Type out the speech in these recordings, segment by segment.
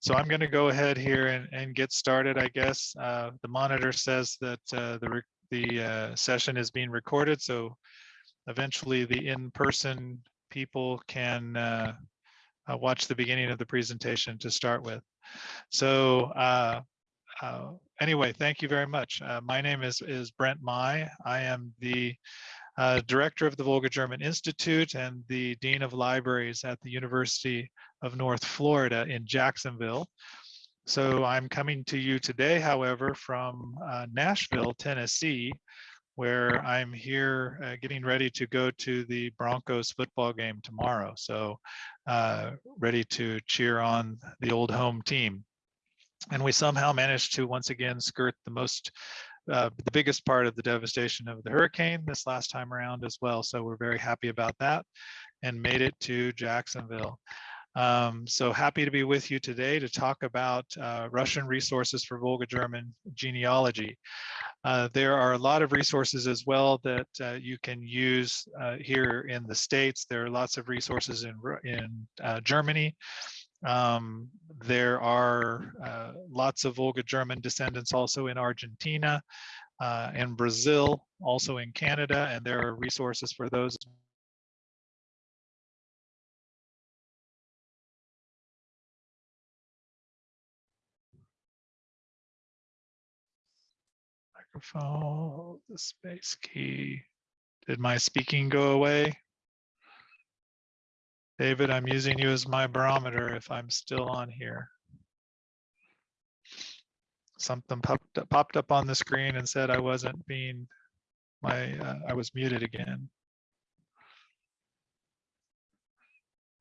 So I'm going to go ahead here and, and get started, I guess. Uh, the monitor says that uh, the, the uh, session is being recorded, so eventually the in-person people can uh, uh, watch the beginning of the presentation to start with. So uh, anyway, thank you very much. my name is, is Brent Mai. I am the director of the Volga German Institute and the Dean of Libraries at the University of North Florida in Jacksonville. So I'm coming to you today, however, from uh, Nashville, Tennessee, where I'm here uh, getting ready to go to the Broncos football game tomorrow. So uh, ready to cheer on the old home team. And we somehow managed to once again skirt the most uh, the biggest part of the devastation of the hurricane this last time around as well. So we're very happy about that and made it to Jacksonville. Um, so happy to be with you today to talk about uh, Russian resources for Volga German genealogy. Uh, there are a lot of resources as well that uh, you can use uh, here in the States. There are lots of resources in, in uh, Germany. Um, there are uh, lots of Volga German descendants also in Argentina and Brazil, also in Canada, and there are resources for those microphone, the space key. Did my speaking go away? David, I'm using you as my barometer if I'm still on here. Something popped up, popped up on the screen and said I wasn't being, my, uh, I was muted again.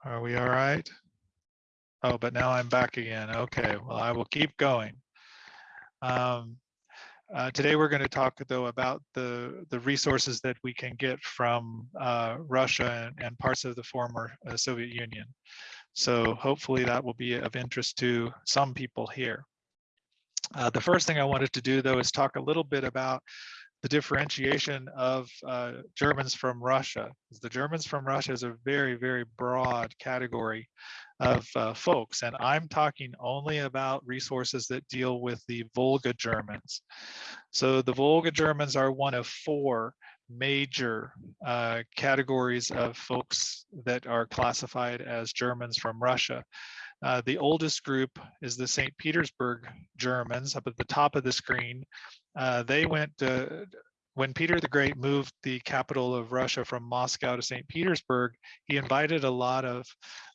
Are we all right? Oh, but now I'm back again. Okay, well, I will keep going. Um, uh, today we're going to talk though about the the resources that we can get from uh, Russia and, and, parts of the former uh, Soviet Union. So hopefully that will be of interest to some people here. Uh, the first thing I wanted to do though is talk a little bit about the differentiation of uh, Germans from Russia. The Germans from Russia is a very, very broad category of uh, folks, and I'm talking only about resources that deal with the Volga Germans. So the Volga Germans are one of four major uh, categories of folks that are classified as Germans from Russia. Uh, the oldest group is the St. Petersburg Germans up at the top of the screen. Uh, they went to, when Peter the Great moved the capital of Russia from Moscow to St. Petersburg, he invited a lot of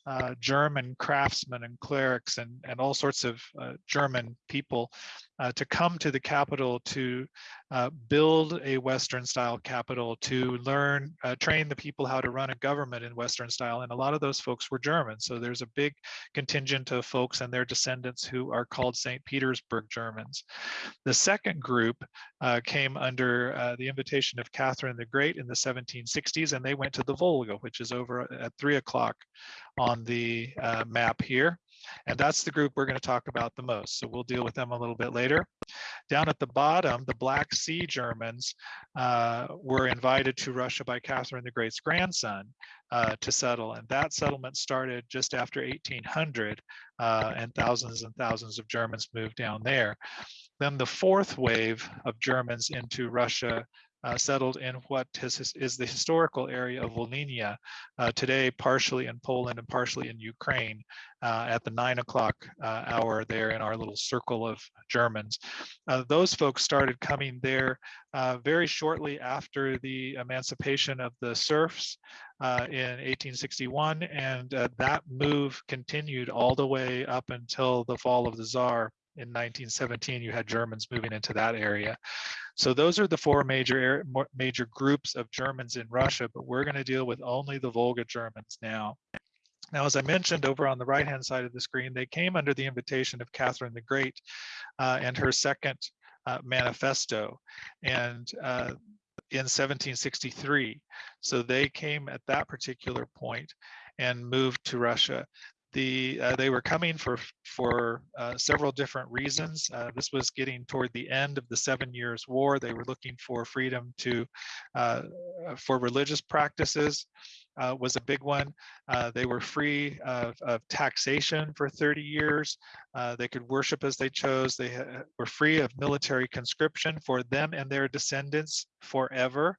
uh, German craftsmen and clerics and, and all sorts of uh, German people uh, to come to the capital to uh, build a Western style capital, to learn, uh, train the people how to run a government in Western style. And a lot of those folks were German. So there's a big contingent of folks and their descendants who are called St. Petersburg Germans. The second group uh, came under the invitation of Catherine the Great in the 1760s, and they went to the Volga, which is over at three o'clock on the uh, map here. And that's the group we're going to talk about the most. So we'll deal with them a little bit later. Down at the bottom, the Black Sea Germans uh, were invited to Russia by Catherine the Great's grandson uh, to settle. And that settlement started just after 1800 uh, and thousands and thousands of Germans moved down there. Then the fourth wave of Germans into Russia uh, settled in what is, is, the historical area of Volhynia, uh, today partially in Poland and partially in Ukraine, uh, at the nine o'clock uh, hour there in our little circle of Germans. Uh, those folks started coming there very shortly after the emancipation of the serfs in 1861, and that move continued all the way up until the fall of the Tsar in 1917, you had Germans moving into that area. So those are the four major major groups of Germans in Russia, but we're going to deal with only the Volga Germans now. Now, as I mentioned over on the right-hand side of the screen, they came under the invitation of Catherine the Great uh, and her second uh, manifesto. And uh, in 1763. So they came at that particular point and moved to Russia the uh, they were coming for for uh, several different reasons. Uh, this was getting toward the end of the Seven Years' War. They were looking for freedom to uh, for religious practices. Uh, was a big one. Uh, they were free of, of, taxation for 30 years. they could worship as they chose. They were free of military conscription for them and their descendants forever.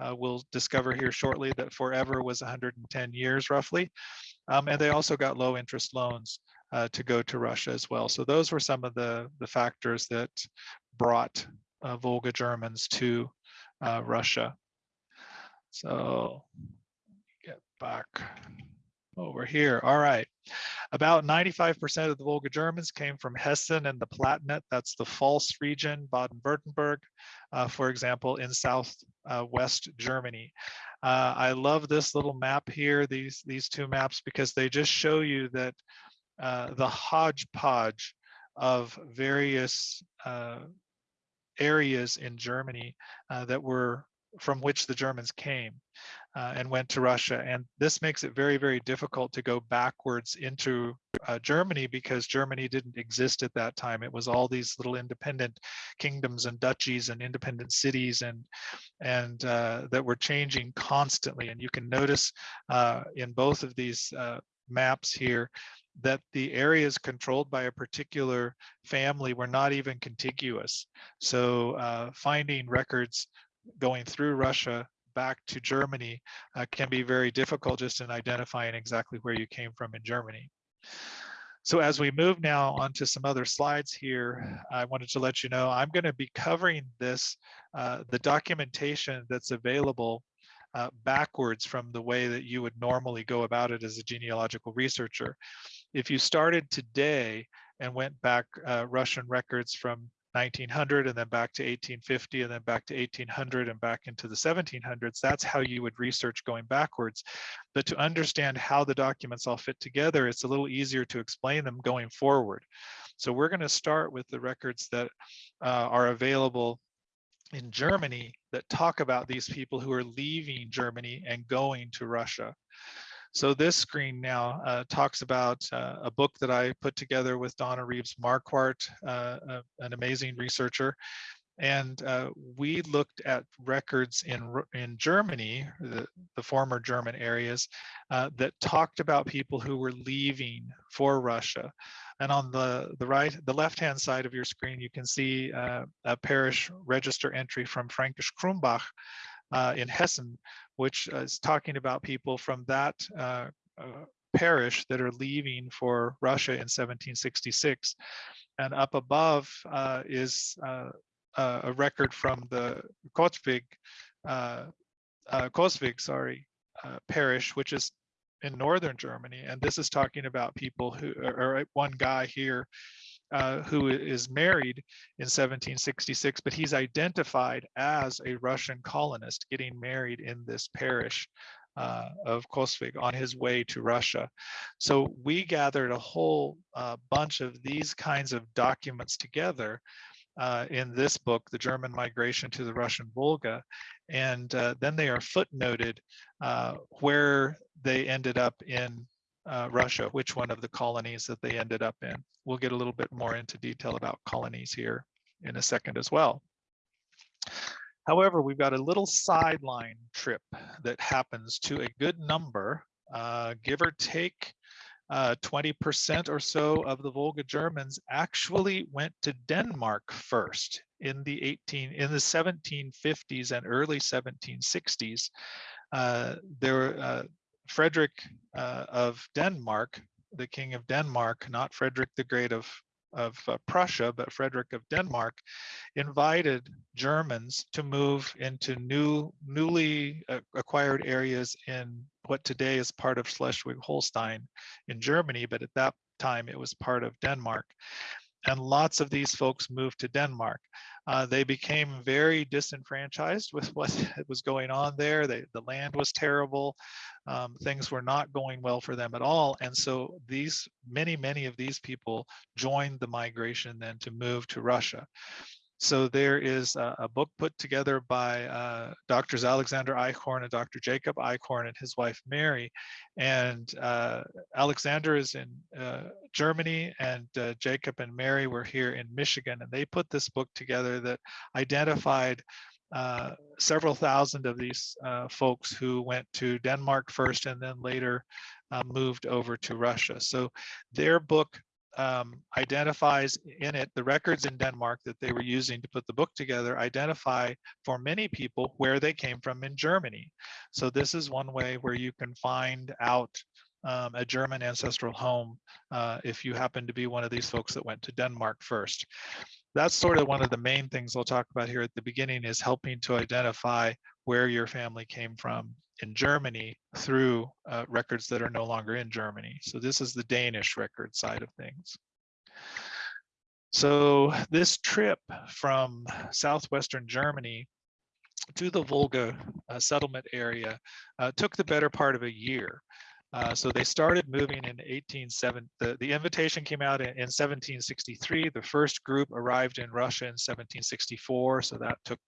Uh, we'll discover here shortly that forever was 110 years roughly. Um, and they also got low interest loans uh, to go to Russia as well. So those were some of the, the factors that brought uh, Volga Germans to uh, Russia. So get back over here. All right. About 95% of the Volga Germans came from Hessen and the Palatinate. That's the Pfalz region, Baden-Württemberg, uh, for example, in southwest uh, Germany. Uh, I love this little map here, these, these two maps, because they just show you that uh, the hodgepodge of various uh, areas in Germany uh, that were from which the Germans came uh, and went to Russia. And this makes it very, very difficult to go backwards into uh, Germany because Germany didn't exist at that time. It was all these little independent kingdoms and duchies and independent cities and, and uh, that were changing constantly. And you can notice uh, in both of these uh, maps here that the areas controlled by a particular family were not even contiguous. So uh, finding records going through Russia back to Germany uh, can be very difficult just in identifying exactly where you came from in Germany. So as we move now onto some other slides here, I wanted to let you know I'm going to be covering this, uh, the documentation that's available uh, backwards from the way that you would normally go about it as a genealogical researcher. If you started today and went back uh, Russian records from 1900 and then back to 1850 and then back to 1800 and back into the 1700s. That's how you would research going backwards. But to understand how the documents all fit together, it's a little easier to explain them going forward. So we're going to start with the records that uh, are available in Germany that talk about these people who are leaving Germany and going to Russia. So this screen now uh, talks about uh, a book that I put together with Donna Reeves Marquardt, uh, an amazing researcher. And uh, we looked at records in, in Germany, the, the former German areas, uh, that talked about people who were leaving for Russia. And on the, the right, the left-hand side of your screen, you can see uh, a parish register entry from Fränkisch Crumbach, uh, in Hessen, which is talking about people from that uh, uh, parish that are leaving for Russia in 1766. And up above uh, is uh, a record from the Kotvig, uh, Coswig, sorry, parish, which is in northern Germany. And this is talking about people who, or one guy here uh, who is married in 1766, but he's identified as a Russian colonist getting married in this parish uh, of Coswig on his way to Russia. So we gathered a whole uh, bunch of these kinds of documents together uh, in this book, The German Migration to the Russian Volga. And uh, then they are footnoted where they ended up in uh, Russia, which one of the colonies that they ended up in. We'll get a little bit more into detail about colonies here in a second as well. However, we've got a little sideline trip that happens to a good number, uh, give or take 20% uh, or so of the Volga Germans actually went to Denmark first in the 18 in the 1750s and early 1760s. Uh, there, uh, Frederick uh, of Denmark, the king of Denmark, not Frederick the Great of, of uh, Prussia, but Frederick of Denmark, invited Germans to move into new, newly uh, acquired areas in what today is part of Schleswig-Holstein in Germany, but at that time it was part of Denmark and lots of these folks moved to Denmark. Uh, they became very disenfranchised with what was going on there. They, the land was terrible. Um, things were not going well for them at all. And so these many, many of these people joined the migration then to move to Russia. So there is a, a book put together by uh, Doctors Alexander Eichhorn and Dr. Jacob Eichhorn and his wife Mary. And uh, Alexander is in uh, Germany and uh, Jacob and Mary were here in Michigan. And they put this book together that identified uh, several thousand of these uh, folks who went to Denmark first and then later moved over to Russia. So their book um, identifies in it the records in Denmark that they were using to put the book together identify for many people where they came from in Germany. So this is one way where you can find out um, a German ancestral home uh, if you happen to be one of these folks that went to Denmark first. That's sort of one of the main things I'll talk about here at the beginning is helping to identify where your family came from in Germany through uh, records that are no longer in Germany. So this is the Danish record side of things. So this trip from southwestern Germany to the Volga uh, settlement area uh, took the better part of a year. Uh, so they started moving in 1870. The, the invitation came out in, in 1763. The first group arrived in Russia in 1764. So that took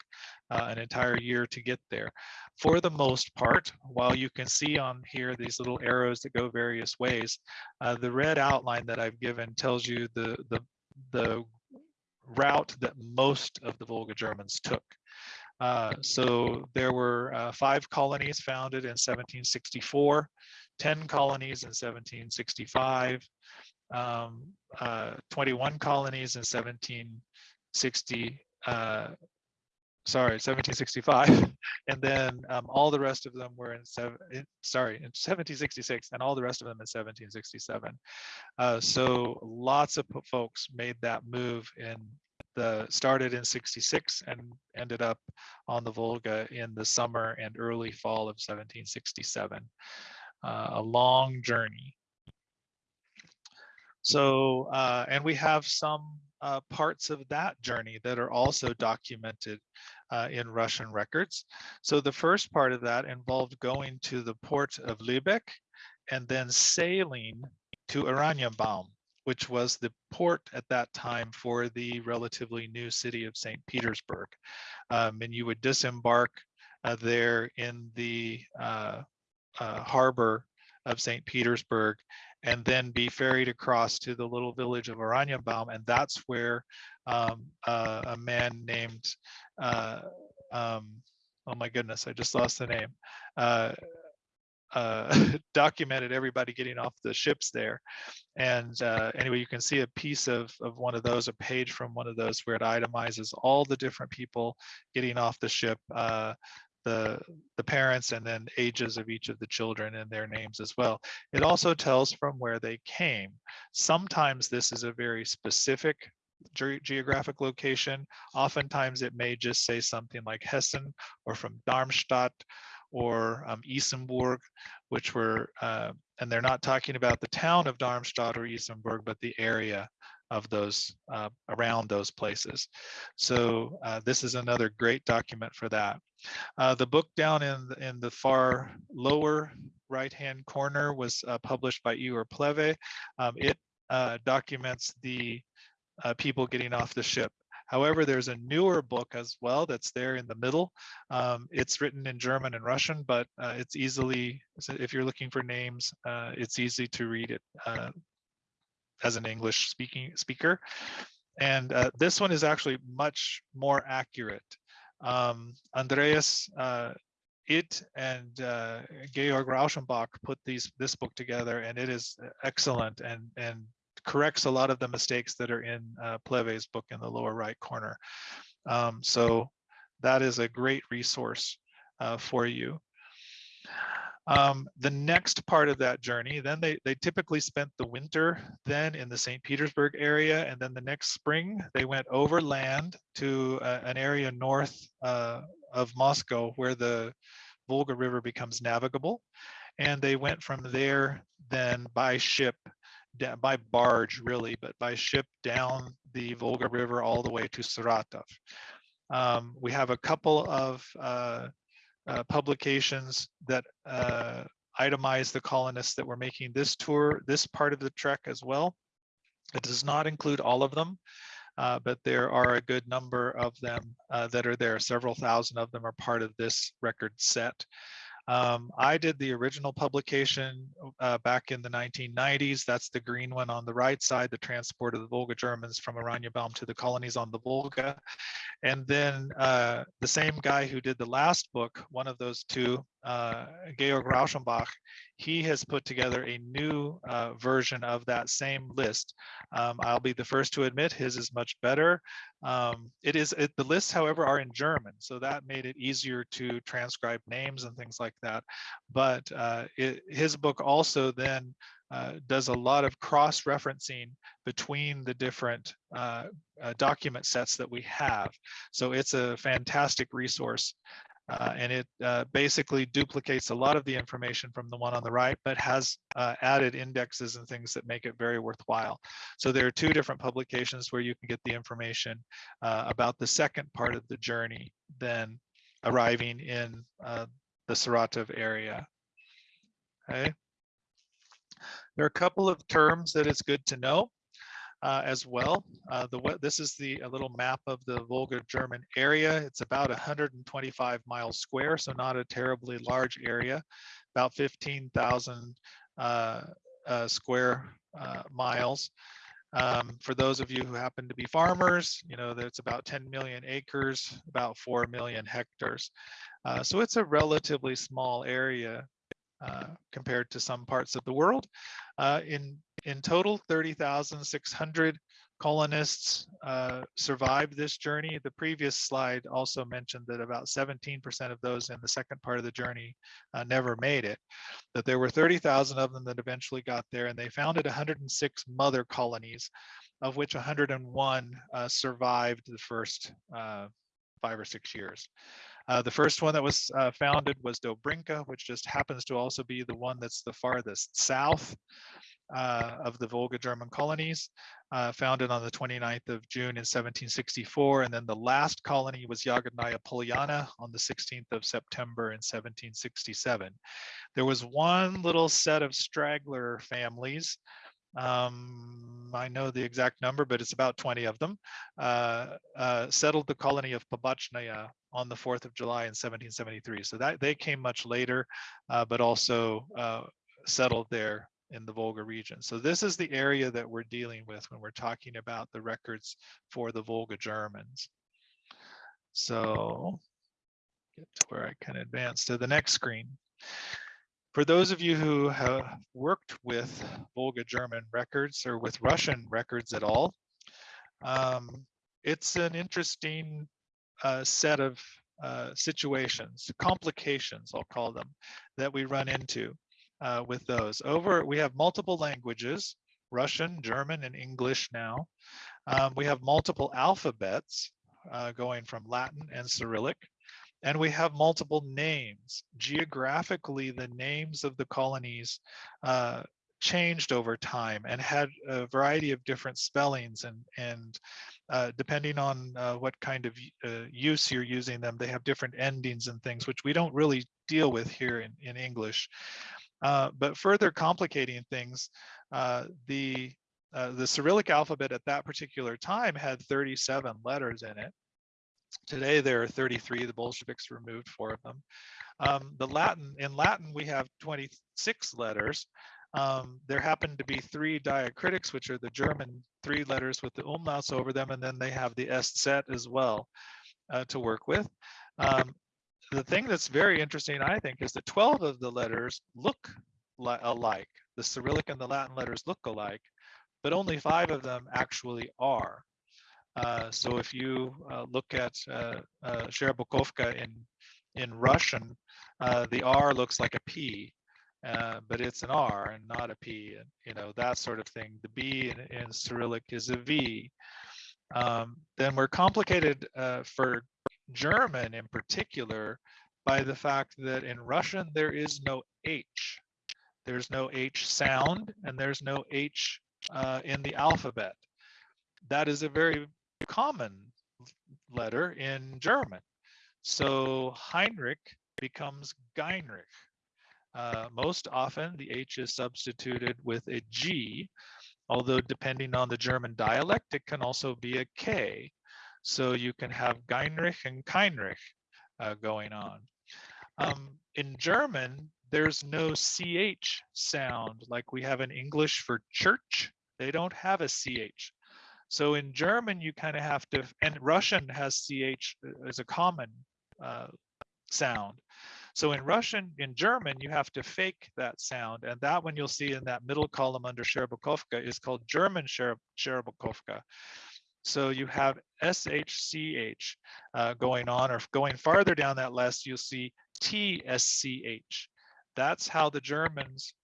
uh, an entire year to get there. For the most part, while you can see on here these little arrows that go various ways, uh, the red outline that I've given tells you the, the, the route that most of the Volga Germans took. Uh, so there were uh, five colonies founded in 1764. 10 colonies in 1765, um, uh, 21 colonies in 1760, uh, sorry, 1765, and then um, all the rest of them were in, seven, sorry, in 1766, and all the rest of them in 1767. Uh, so lots of folks made that move in the started in 66 and ended up on the Volga in the summer and early fall of 1767 uh, a long journey. So, uh, and we have some uh, parts of that journey that are also documented uh, in Russian records. So the first part of that involved going to the port of Lübeck and then sailing to Oranienbaum, which was the port at that time for the relatively new city of St. Petersburg. Um, and you would disembark uh, there in the uh, uh, harbor of St. Petersburg and then be ferried across to the little village of Oranienbaum. And that's where um, uh, a man named, uh, um, oh my goodness, I just lost the name, uh, documented everybody getting off the ships there. And uh, anyway, you can see a piece of, of one of those, a page from one of those where it itemizes all the different people getting off the ship, uh, the, the parents and then ages of each of the children and their names as well. It also tells from where they came. Sometimes this is a very specific ge geographic location. Oftentimes it may just say something like Hessen or from Darmstadt or um, Isenburg, which were, uh, and they're not talking about the town of Darmstadt or Isenburg, but the area of those uh, around those places. So uh, this is another great document for that. Uh, the book down in the, in the far lower right-hand corner was uh, published by Igor Pleve. Um, it uh, documents the uh, people getting off the ship. However, there's a newer book as well that's there in the middle. Um, Idt's written in German and Russian, but it's easily, if you're looking for names, it's easy to read it as an English speaking speaker. And uh, this one is actually much more accurate. Um, Andreas uh, it and uh, Georg Rauschenbach put these this book together, and it is excellent and and corrects a lot of the mistakes that are in uh, Pleve's book in the lower right corner. Um, so that is a great resource uh, for you. Um, the next part of that journey, then they, they typically spent the winter then in the St. Petersburg area. And then the next spring, they went overland to uh, an area north uh, of Moscow where the Volga River becomes navigable. And they went from there then by ship, by barge really, but by ship down the Volga River all the way to Saratov. Um, we have a couple of uh, uh, publications that uh, itemize the colonists that were making this tour, this part of the trek as well. It does not include all of them. uh, but there are a good number of them uh, that are there. Several thousand of them are part of this record set. Um, I did the original publication uh, back in the 1990s. That's the green one on the right side, the transport of the Volga Germans from Baum to the colonies on the Volga. And then uh, the same guy who did the last book, one of those two, uh, Georg Rauschenbach, he has put together a new uh, version of that same list. Um, I'll be the first to admit his is much better. Um, it is it, the lists, however, are in German, so that made it easier to transcribe names and things like that. But uh, it, his book also then uh, does a lot of cross-referencing between the different uh, uh, document sets that we have. So it's a fantastic resource. Uh, and it uh, basically duplicates a lot of the information from the one on the right, but has uh, added indexes and things that make it very worthwhile. So there are two different publications where you can get the information about the second part of the journey, then arriving in the Saratov area. Okay. There are a couple of terms that it's good to know uh, as well. Uh, the This is the a little map of the Volga German area. It's about 125 miles square, so not a terribly large area, about 15,000 uh, uh, square uh, miles. Um, for those of you who happen to be farmers, you know, that's about 10 million acres, about 4 million hectares. Uh, so it's a relatively small area compared to some parts of the world. Uh, in, in total, 30,600 colonists uh, survived this journey. The previous slide also mentioned that about 17% of those in the second part of the journey uh, never made it. That there were 30,000 of them that eventually got there and they founded 106 mother colonies, of which 101 uh, survived the first uh, five or six years. Uh, the first one that was uh, founded was Dobrinka, which just happens to also be the one that's the farthest south uh, of the Volga German colonies, uh, founded on the 29th of June in 1764. And then the last colony was Yagodnaya Polyana on the 16th of September in 1767. There was one little set of straggler families um, I know the exact number, but it's about 20 of them, uh, uh, settled the colony of Pobachnaya on the 4th of July in 1773. So that they came much later, uh, but also uh, settled there in the Volga region. So this is the area that we're dealing with when we're talking about the records for the Volga Germans. So get to where I can advance to the next screen. For those of you who have worked with Volga German records or with Russian records at all, um, it's an interesting uh, set of uh, situations, complications, I'll call them, that we run into uh, with those. Over, we have multiple languages, Russian, German, and English now. Um, we have multiple alphabets uh, going from Latin and Cyrillic. And we have multiple names. Geographically, the names of the colonies uh, changed over time and had a variety of different spellings and and uh, depending on uh, what kind of uh, use you're using them they have different endings and things which we don't really deal with here in, in English uh, but further complicating things uh, the uh, the Cyrillic alphabet at that particular time had 37 letters in it Today there are 33, the Bolsheviks removed four of them. Um, the Latin, in Latin we have 26 letters. Um, there happen to be three diacritics, which are the German three letters with the umlauts over them, and then they have the Eszett as well uh, to work with. Um, the thing that's very interesting, I think, is that 12 of the letters look alike. The Cyrillic and the Latin letters look alike, but only five of them actually are. Uh, so if you uh, look at uh, uh in in Russian, uh, the R looks like a P, uh, but it's an R and not a P, and you know that sort of thing. The B in, in Cyrillic is a V. Um, then we're complicated for German in particular by the fact that in Russian there is no H. There's no H sound and there's no H in the alphabet. That is a very common letter in German. So Heinrich becomes Geinrich. Uh, most often the H is substituted with a G, although depending on the German dialect, it can also be a K. So you can have Geinrich and Keinrich uh, going on. Um, in German, there's no CH sound like we have in English for church. They don't have a CH. So in German, you kind of have to, and Russian has CH as a common uh, sound. So in Russian, in German, you have to fake that sound. And that one you'll see in that middle column under Shcherbakhovka is called German Shcherbakhovka. So you have SHCH uh, going on, or going farther down that list, you'll see TSCH. That's how the Germans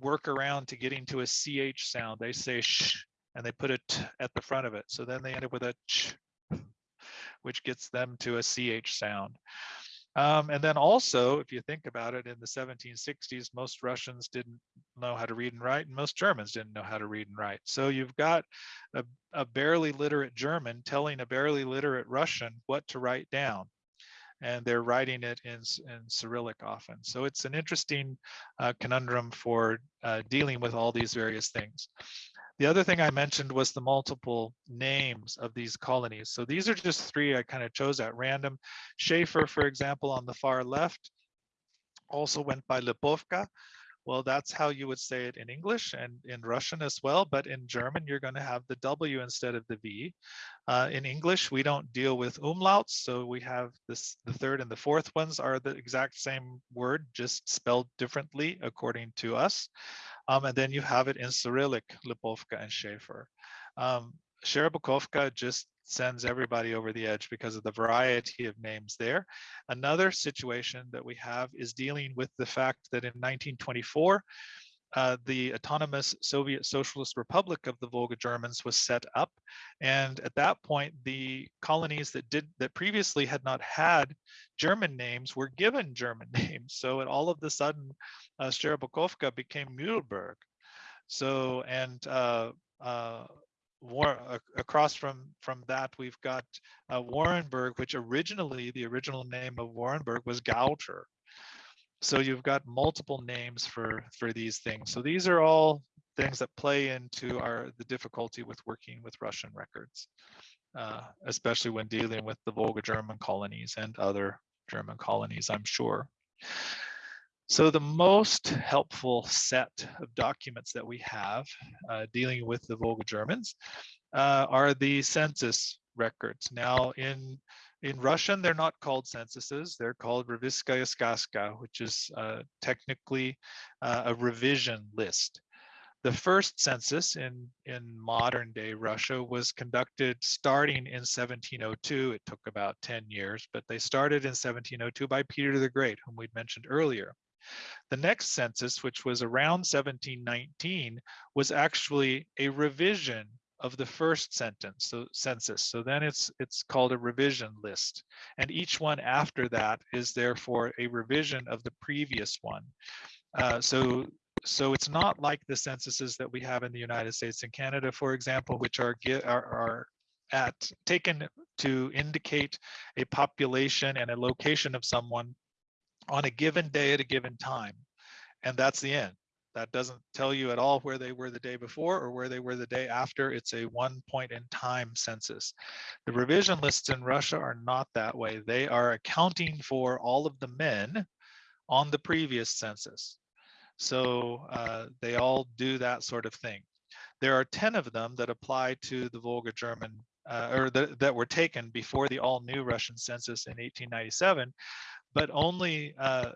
work around to getting to a CH sound. They say sh, and they put a t at the front of it. So then they end up with a ch, which gets them to a CH sound. Um, and then also, if you think about it, in the 1760s, most Russians didn't know how to read and write, and most Germans didn't know how to read and write. So you've got a, a barely literate German telling a barely literate Russian what to write down. And they're writing it in, in Cyrillic often. So it's an interesting uh, conundrum for uh, dealing with all these various things. The other thing I mentioned was the multiple names of these colonies. So these are just three I kind of chose at random. Schaefer, for example, on the far left, also went by Lipovka. Well, that's how you would say it in English and in Russian as well, but in German, you're going to have the W instead of the V. Uh, in English, we don't deal with umlauts, so we have this, the third and the fourth ones are the exact same word, just spelled differently according to us. Um, and then you have it in Cyrillic, Lipovka and Schaefer. Um, just sends everybody over the edge because of the variety of names there. Another situation that we have is dealing with the fact that in 1924, uh, the autonomous Soviet Socialist Republic of the Volga Germans was set up. And at that point, the colonies that did that previously had not had German names were given German names. So at all of the sudden, uh, became Mühlberg. So, and uh, uh, war, across from from that we've got uh, Warenburg, which originally the original name of Warenburg was Gauter. So you've got multiple names for for these things. So these are all things that play into our the difficulty with working with Russian records, uh, especially when dealing with the Volga German colonies and other German colonies, I'm sure. So the most helpful set of documents that we have uh, dealing with the Volga Germans uh, are the census records. Now in in Russian, they're not called censuses, they're called Revizskaya Skazka, which is uh, technically uh, a revision list. The first census in, in modern day Russia was conducted starting in 1702. It took about 10 years, but they started in 1702 by Peter the Great, whom we'd mentioned earlier. The next census, which was around 1719, was actually a revision of the first sentence, so census. So then it's it's called a revision list. And each one after that is therefore a revision of the previous one. Uh, so so it's not like the censuses that we have in the United States and Canada, for example, which are are, are at taken to indicate a population and a location of someone on a given day at a given time. And that's the end. That doesn't tell you at all where they were the day before or where they were the day after. It's a one point in time census. The revision lists in Russia are not that way. They are accounting for all of the men on the previous census. So uh, they all do that sort of thing. There are 10 of them that apply to the Volga German uh, or the, that were taken before the all new Russian census in 1897 but only uh,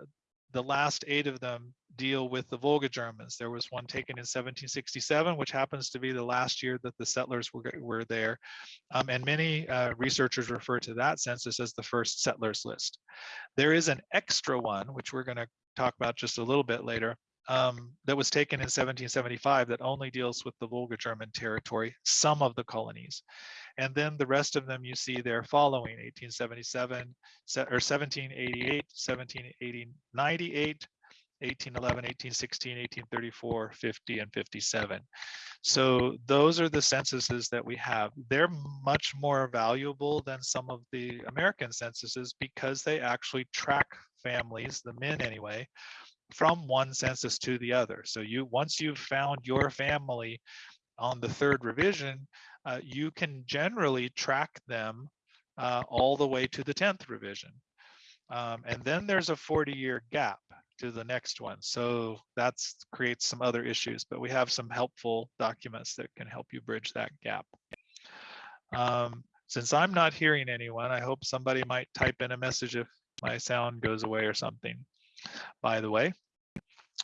the last eight of them deal with the Volga Germans. There was one taken in 1767, which happens to be the last year that the settlers were, were there. Um, and many uh, researchers refer to that census as the first settlers list. There is an extra one, which we're going to talk about just a little bit later, um, that was taken in 1775 that only deals with the Volga German territory, some of the colonies. And then the rest of them you see there following 1877 or 1788, 1780, 98, 1811, 1816, 1834, 50, and 57. So those are the censuses that we have. They're much more valuable than some of the American censuses because they actually track families, the men anyway, from one census to the other. So you once you've found your family on the third revision, uh, you can generally track them uh, all the way to the 10th revision. Um, and then there's a 40 year gap to the next one. So that creates some other issues, but we have some helpful documents that can help you bridge that gap. Um, since I'm not hearing anyone, I hope somebody might type in a message if my sound goes away or something, by the way.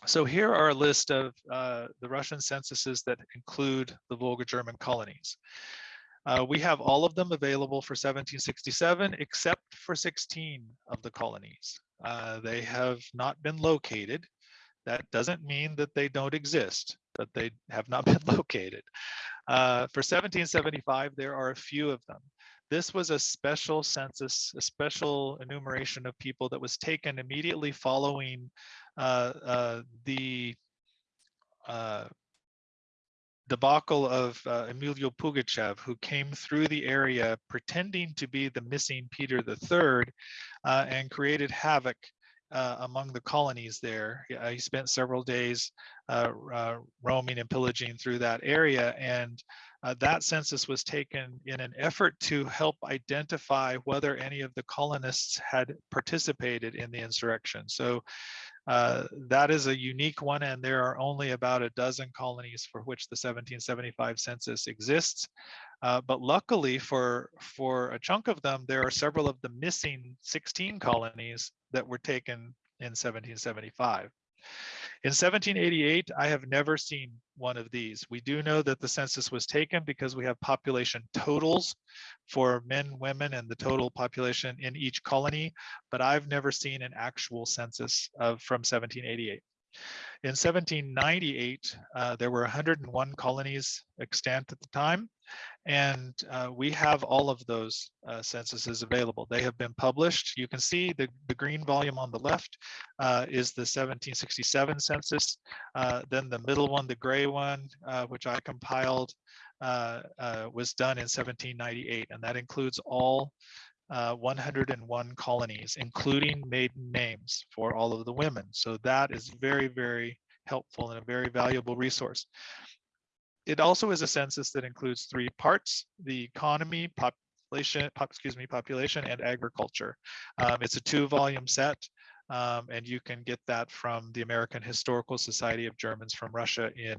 So here are a list of uh, the Russian censuses that include the Volga German colonies. Uh, we have all of them available for 1767, except for 16 of the colonies. Uh, they have not been located. That doesn't mean that they don't exist, but they have not been located. Uh, for 1775, there are a few of them. This was a special census, a special enumeration of people that was taken immediately following the uh, debacle of uh, Emelyan Pugachev, who came through the area pretending to be the missing Peter III uh, and created havoc uh, among the colonies there. Uh, he spent several days uh, uh, roaming and pillaging through that area and that census was taken in an effort to help identify whether any of the colonists had participated in the insurrection. So uh, that is a unique one, and there are only about a dozen colonies for which the 1775 census exists. Uh, but luckily for, for a chunk of them, there are several of the missing 16 colonies that were taken in 1775. In 1788, I have never seen one of these. We do know that the census was taken because we have population totals for men, women, and the total population in each colony, but I've never seen an actual census of from 1788. In 1798, uh, there were 101 colonies extant at the time, and uh, we have all of those uh, censuses available. They have been published. You can see the, the green volume on the left uh, is the 1767 census. Uh, then the middle one, the gray one, uh, which I compiled, was done in 1798, and that includes all uh, 101 colonies, including maiden names for all of the women. So that is very, very helpful and a very valuable resource. It also is a census that includes three parts, the economy, population, pop, excuse me, population and agriculture. Um, it's a two volume set. Um, and you can get that from the American Historical Society of Germans from Russia in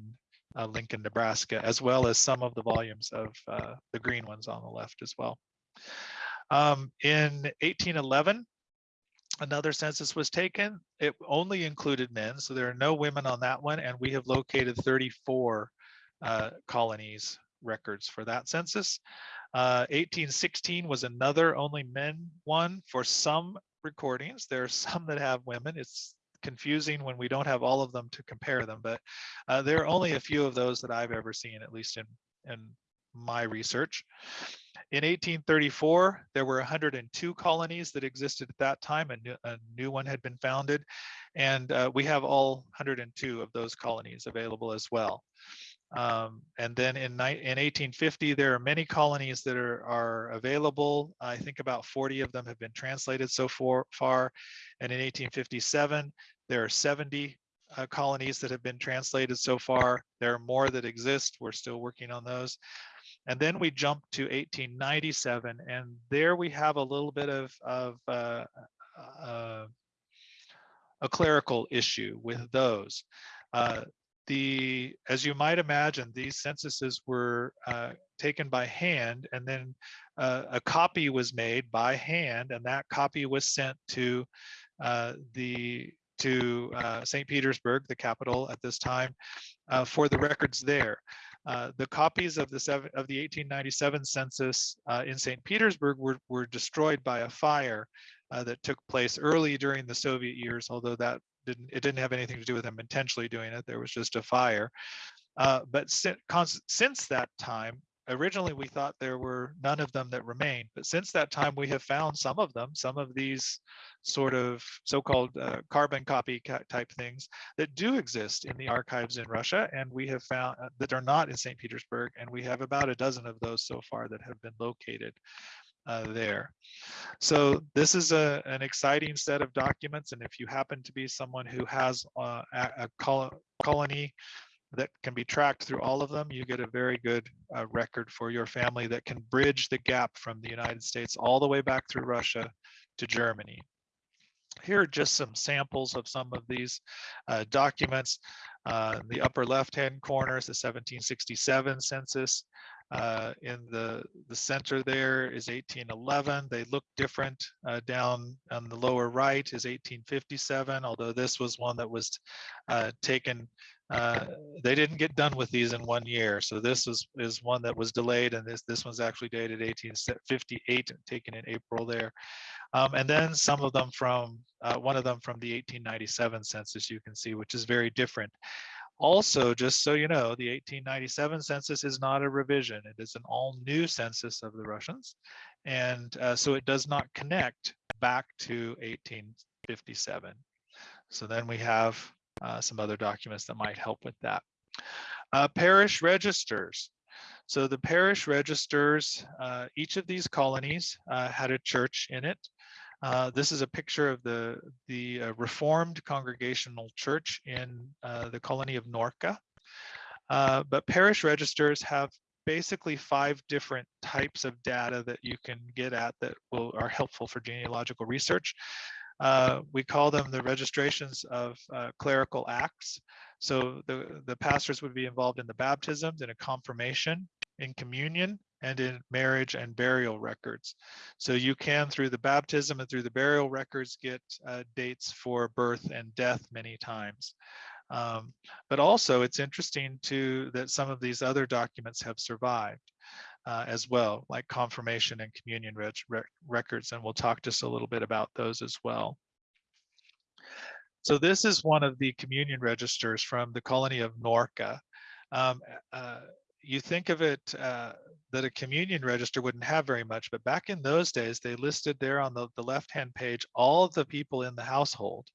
uh, Lincoln, Nebraska, as well as some of the volumes of uh, the green ones on the left as well. Um, in 1811, another census was taken. It only included men, so there are no women on that one, and we have located 34 uh, colonies records for that census. Uh, 1816 was another only men one for some recordings. There are some that have women. It's confusing when we don't have all of them to compare them, but uh, there are only a few of those that I've ever seen, at least in, in my research. In 1834, there were 102 colonies that existed at that time. A new, a new one had been founded, and uh, we have all 102 of those colonies available as well. Um, and then in, in 1850, there are many colonies that are, are available. I think about 40 of them have been translated so far. far. And in 1857, there are 70 uh, colonies that have been translated so far. There are more that exist. We're still working on those. And then we jump to 1897, and there we have a little bit of, of uh, uh, a clerical issue with those. Uh, the, as you might imagine, these censuses were uh, taken by hand, and then uh, a copy was made by hand, and that copy was sent to uh, the to St. Petersburg, the capital at this time, for the records there. Uh, the copies of the seven, of the 1897 census uh, in St. Petersburg were, were destroyed by a fire uh, that took place early during the Soviet years, although that didn't it didn't have anything to do with them intentionally doing it. There was just a fire. Uh, but since, since that time, originally we thought there were none of them that remained, but since that time we have found some of them, some of these sort of so-called uh, carbon copy type things that do exist in the archives in Russia, and we have found uh, that are not in St. Petersburg, and we have about a dozen of those so far that have been located uh, there. So this is a, an exciting set of documents, and if you happen to be someone who has uh, a, a colony that can be tracked through all of them, you get a very good uh, record for your family that can bridge the gap from the United States all the way back through Russia to Germany. Here are just some samples of some of these uh, documents. Uh, the upper left-hand corner is the 1767 census. Uh, in the, the center there is 1811. They look different. Uh, down on the lower right is 1857, although this was one that was uh, taken uh, they didn't get done with these in one year. So this is, is one that was delayed and this, this one's actually dated 1858 taken in April there. Um, and then some of them from, uh, one of them from the 1897 census you can see, which is very different. Also, just so you know, the 1897 census is not a revision. It is an all new census of the Russians. And uh, so it does not connect back to 1857. So then we have uh, some other documents that might help with that. Uh, parish registers. So the parish registers, uh, each of these colonies uh, had a church in it. Uh, this is a picture of the, the uh, Reformed Congregational Church in the colony of Norka. but parish registers have basically five different types of data that you can get at that will are helpful for genealogical research. Uh, we call them the registrations of uh, clerical acts. So the, the pastors would be involved in the baptisms, in a confirmation, in communion, and in marriage and burial records. So you can, through the baptism and through the burial records, get uh, dates for birth and death many times. Um, but also it's interesting too that some of these other documents have survived uh, as well, like confirmation and communion rec records. And we'll talk just a little bit about those as well. So this is one of the communion registers from the colony of Norka. Um, uh, you think of it uh, that a communion register wouldn't have very much, but back in those days, they listed there on the, the left-hand page all the people in the household.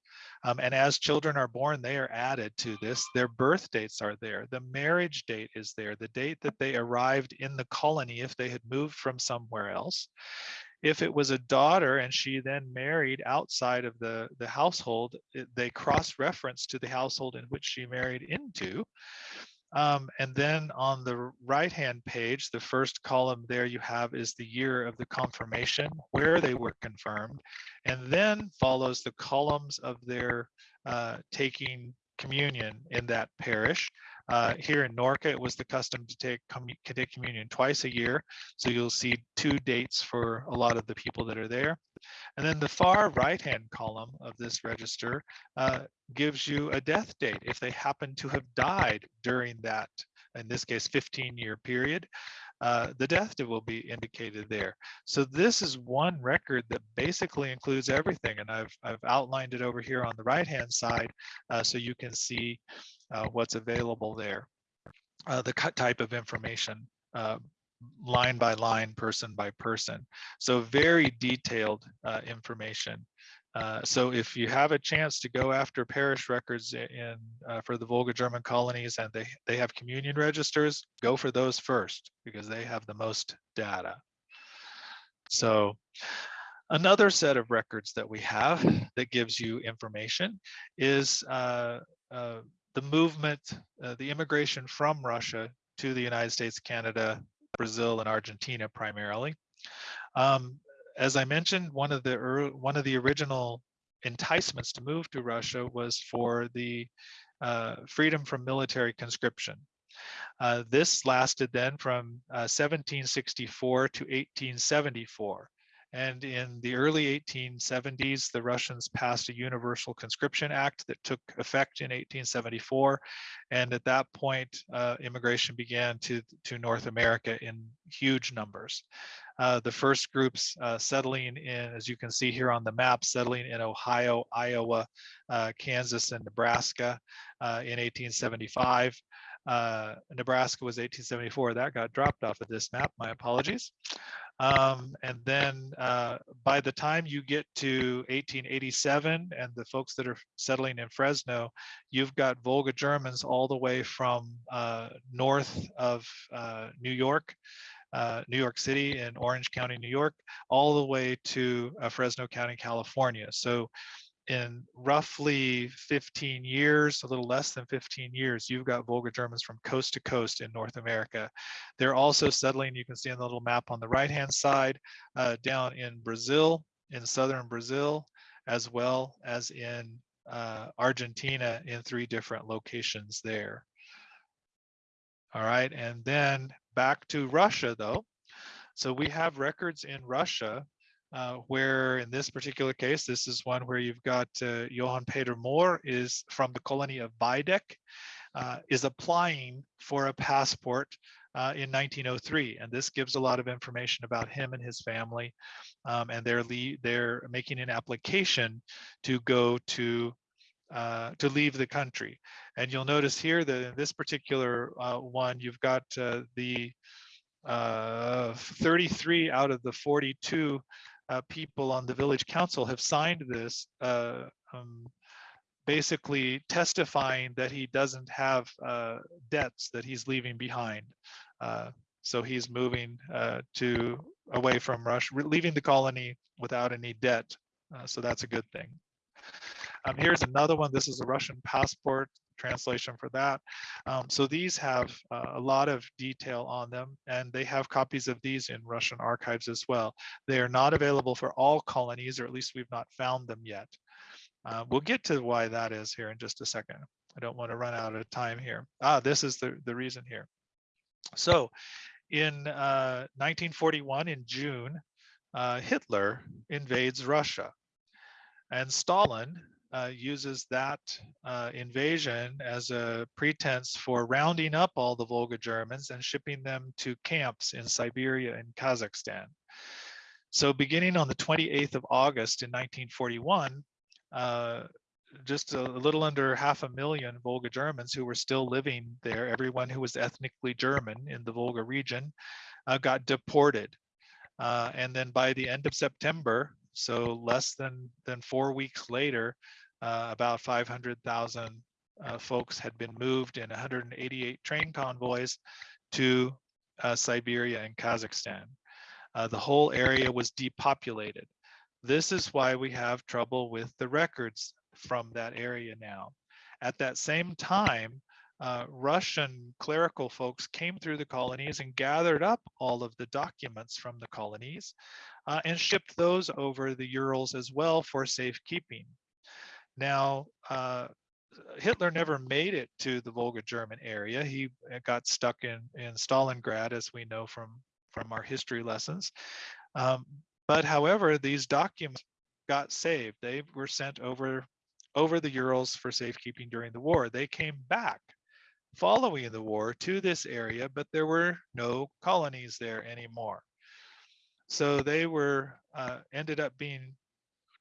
Um, and as children are born, they are added to this. Their birth dates are there. The marriage date is there. The date that they arrived in the colony if they had moved from somewhere else. If it was a daughter and she then married outside of the, the household, it, they cross-reference to the household in which she married into. Um, and then on the right-hand page, the first column there you have is the year of the confirmation, where they were confirmed, and then follows the columns of their uh, taking communion in that parish. Uh, here in Norka, it was the custom to take, take communion twice a year. So you'll see two dates for a lot of the people that are there. And then the far right-hand column of this register uh, gives you a death date if they happen to have died during that, in this case, 15-year period. Uh, the death date will be indicated there. So this is one record that basically includes everything, and I've I've outlined it over here on the right-hand side, uh, so you can see uh, what's available there. Uh, the type of information uh, line by line, person by person. So very detailed uh, information. Uh, so if you have a chance to go after parish records in for the Volga German colonies and they, they have communion registers, go for those first because they have the most data. So another set of records that we have that gives you information is uh, uh, the movement, uh, the immigration from Russia to the United States, Canada, Brazil, and Argentina primarily. Um, as I mentioned, one of the one of the original enticements to move to Russia was for the uh, freedom from military conscription. Uh, this lasted then from uh, 1764 to 1874. And in the early 1870s, the Russians passed a Universal Conscription Act that took effect in 1874. And at that point, uh, immigration began to, to North America in huge numbers. Uh, the first groups uh, settling in, as you can see here on the map, settling in Ohio, Iowa, uh, Kansas, and Nebraska uh, in 1875. Uh, Nebraska was 1874. That got dropped off of this map. My apologies. Um, and then uh, by the time you get to 1887 and the folks that are settling in Fresno, you've got Volga Germans all the way from uh, north of uh, New York, uh, New York City and Orange County, New York, all the way to uh, Fresno County, California. So in roughly 15 years, a little less than 15 years, you've got Volga Germans from coast to coast in North America. They're also settling, you can see on the little map on the right-hand side, uh, down in Brazil, in southern Brazil, as well as in uh, Argentina in three different locations there. All right, and then back to Russia though. So we have records in Russia uh, where in this particular case, this is one where you've got uh, Johann Peter Mohr is from the colony of Beideck, uh, is applying for a passport uh, in 1903. And this gives a lot of information about him and his family. Um, and they're, they're making an application to go to uh, to leave the country. And you'll notice here that in this particular uh, one, you've got uh, the uh, 33 out of the 42 uh, people on the village council have signed this, uh, um, basically testifying that he doesn't have uh, debts that he's leaving behind. Uh, so he's moving uh, to away from Russia, leaving the colony without any debt. Uh, so that's a good thing. Um, here's another one. This is a Russian passport translation for that. Um, so these have uh, a lot of detail on them and they have copies of these in Russian archives as well. They are not available for all colonies, or at least we've not found them yet. Uh, we'll get to why that is here in just a second. I don't want to run out of time here. Ah, this is the, the reason here. So in uh, 1941, in June, uh, Hitler invades Russia. And Stalin uh, uses that uh, invasion as a pretense for rounding up all the Volga Germans and shipping them to camps in Siberia and Kazakhstan. So beginning on the 28th of August in 1941, uh, just a, little under half a million Volga Germans who were still living there, everyone who was ethnically German in the Volga region, uh, got deported. Uh, and then by the end of September, so less than, than four weeks later, uh, about 500,000 uh, folks had been moved in 188 train convoys to uh, Siberia and Kazakhstan. Uh, the whole area was depopulated. This is why we have trouble with the records from that area now. At that same time, uh, Russian clerical folks came through the colonies and gathered up all of the documents from the colonies uh, and shipped those over the Urals as well for safekeeping. Now, uh, Hitler never made it to the Volga German area. He uh, got stuck in, in Stalingrad, as we know from, from our history lessons. Um, but however, these documents got saved. They were sent over, over the Urals for safekeeping during the war. They came back following the war to this area, but there were no colonies there anymore. So they were uh, ended up being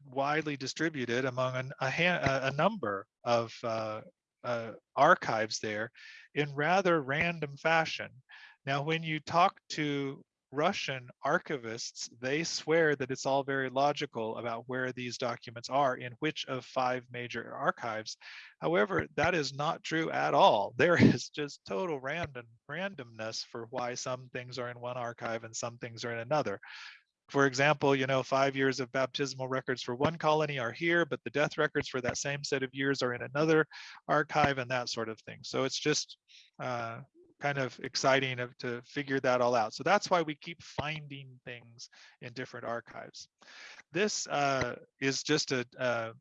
widely distributed among an, a, a, number of uh, uh, archives there in rather random fashion. Now, when you talk to Russian archivists, they swear that it's all very logical about where these documents are in which of five major archives. However, that is not true at all. There is just total random randomness for why some things are in one archive and some things are in another. For example, you know, five years of baptismal records for one colony are here, but the death records for that same set of years are in another archive and that sort of thing. So it's just uh, kind of exciting to figure that all out. So that's why we keep finding things in different archives. This uh, is just a, uh,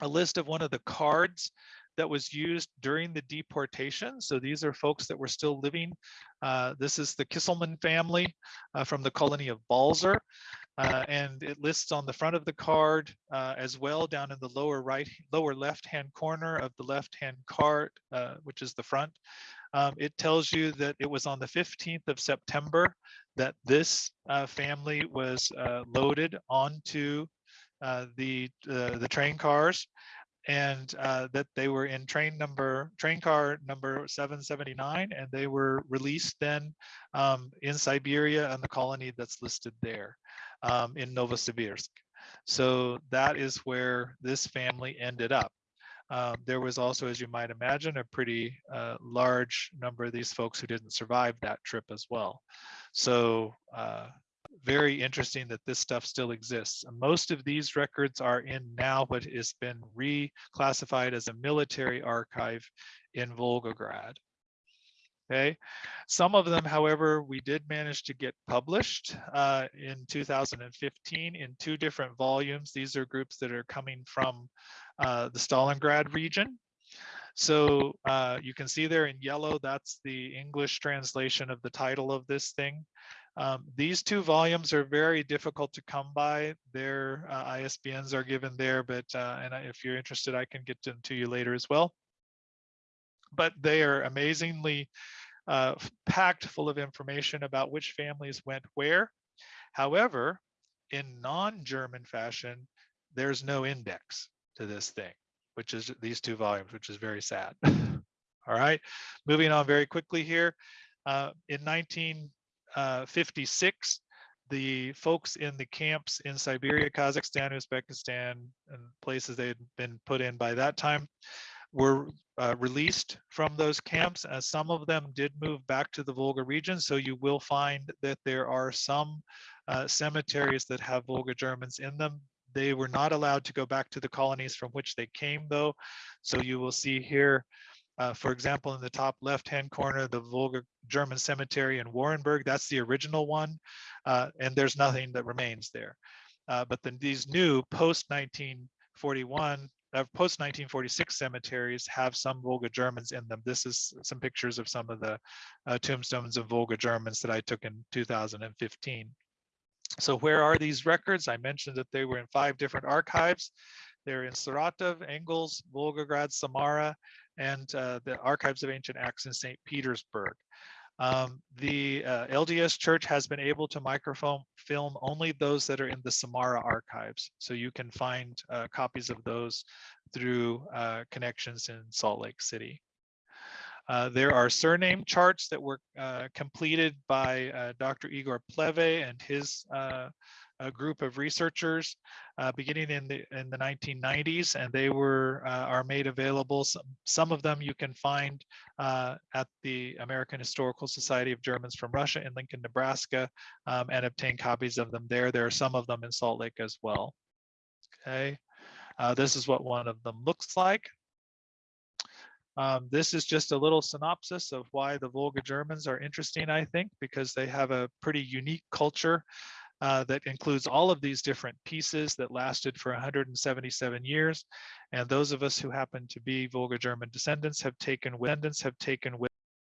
a list of one of the cards that was used during the deportation. So these are folks that were still living. Uh, this is the Kisselman family uh, from the colony of Balzer. Uh, and it lists on the front of the card uh, as well down in the lower right, lower left-hand corner of the left-hand card, uh, which is the front. Um, it tells you that it was on the 15th of September that this uh, family was uh, loaded onto uh, the uh, the train cars and uh, that they were in train number train car number 779 and they were released then um, in Siberia and the colony that's listed there um, in Novosibirsk. So that is where this family ended up. Um, there was also, as you might imagine, a pretty uh, large number of these folks who didn't survive that trip as well. So uh, very interesting that this stuff still exists. Most of these records are in now what has been reclassified as a military archive in Volgograd. Okay, some of them, however, we did manage to get published uh, in 2015 in two different volumes. These are groups that are coming from uh, the Stalingrad region. So uh, you can see there in yellow, that's the English translation of the title of this thing. Um, these two volumes are very difficult to come by. Their uh, ISBNs are given there, but uh, and if you're interested, I can get them to you later as well. But they are amazingly uh, packed full of information about which families went where. However, in non-German fashion, there's no index to this thing, which is these two volumes, which is very sad. All right, moving on very quickly here. Uh, in 19 uh, 56, the folks in the camps in Siberia, Kazakhstan, Uzbekistan, and places they had been put in by that time were uh, released from those camps. Uh, some of them did move back to the Volga region, so you will find that there are some uh, cemeteries that have Volga Germans in them. They were not allowed to go back to the colonies from which they came, though. So you will see here uh, for example, in the top left-hand corner, the Volga German cemetery in Warenburg, that's the original one, uh, and there's nothing that remains there. Uh, but then these new post-1941, uh, post-1946 cemeteries have some Volga Germans in them. This is some pictures of some of the uh, tombstones of Volga Germans that I took in 2015. So where are these records? I mentioned that they were in five different archives. They're in Saratov, Engels, Volgograd, Samara, and uh, the Archives of Ancient Acts in St. Petersburg. Um, the uh, LDS Church has been able to microfilm film only those that are in the Samara archives. So you can find uh, copies of those through uh, connections in Salt Lake City. Uh, there are surname charts that were uh, completed by uh, Dr. Igor Pleve and his a group of researchers uh, beginning in the in the 1990s, and they were uh, are made available. Some, some of them you can find uh, at the American Historical Society of Germans from Russia in Lincoln, Nebraska, um, and obtain copies of them there. There are some of them in Salt Lake as well. Okay, uh, this is what one of them looks like. Um, this is just a little synopsis of why the Volga Germans are interesting, I think, because they have a pretty unique culture uh, that includes all of these different pieces that lasted for 177 years. And those of us who happen to be Volga German descendants have taken descendants have taken with